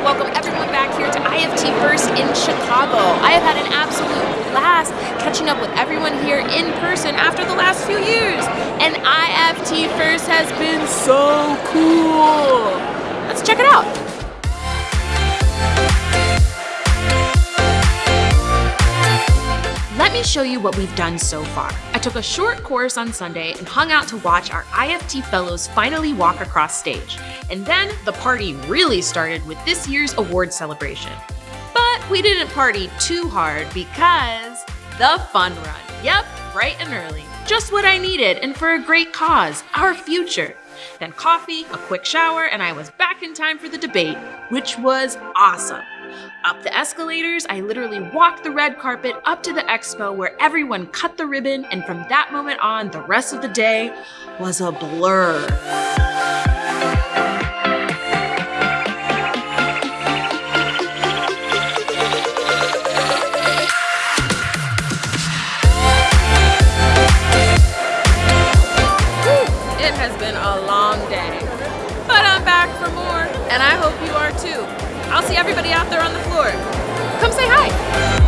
to welcome everyone back here to IFT First in Chicago. I have had an absolute blast catching up with everyone here in person after the last few years. And IFT First has been so cool. Let's check it out. Me show you what we've done so far. I took a short course on Sunday and hung out to watch our IFT fellows finally walk across stage. And then the party really started with this year's award celebration. But we didn't party too hard because the fun run. Yep, bright and early. Just what I needed and for a great cause, our future. Then coffee, a quick shower, and I was back in time for the debate, which was awesome. Up the escalators, I literally walked the red carpet up to the expo where everyone cut the ribbon, and from that moment on, the rest of the day was a blur. It has been a long day, but I'm back for everybody out there on the floor. Come say hi.